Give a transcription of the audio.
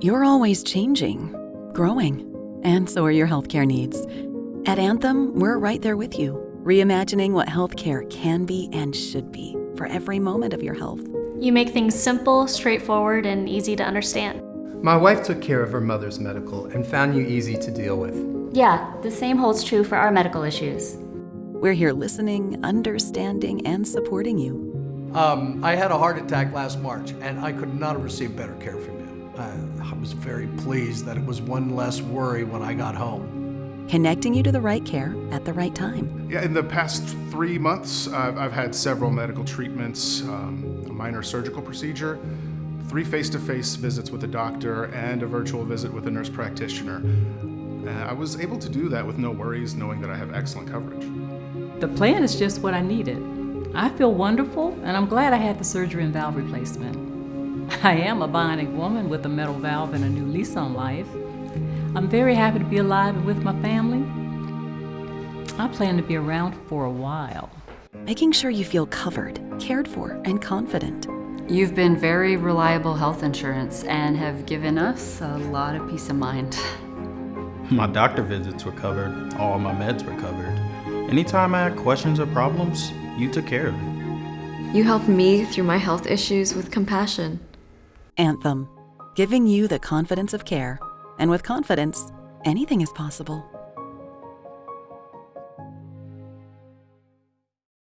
You're always changing, growing, and so are your healthcare needs. At Anthem, we're right there with you, reimagining what healthcare can be and should be for every moment of your health. You make things simple, straightforward, and easy to understand. My wife took care of her mother's medical and found you easy to deal with. Yeah, the same holds true for our medical issues. We're here listening, understanding, and supporting you. Um, I had a heart attack last March, and I could not have received better care from you. I, I was very pleased that it was one less worry when I got home. Connecting you to the right care at the right time. Yeah, in the past three months, I've, I've had several medical treatments, um, a minor surgical procedure, three face-to-face visits with a doctor, and a virtual visit with a nurse practitioner. Uh, I was able to do that with no worries, knowing that I have excellent coverage. The plan is just what I needed. I feel wonderful, and I'm glad I had the surgery and valve replacement. I am a bionic woman with a metal valve and a new lease on life. I'm very happy to be alive and with my family. I plan to be around for a while. Making sure you feel covered, cared for, and confident. You've been very reliable health insurance and have given us a lot of peace of mind. My doctor visits were covered, all my meds were covered. Anytime I had questions or problems, you took care of it. You helped me through my health issues with compassion. Anthem, giving you the confidence of care. And with confidence, anything is possible.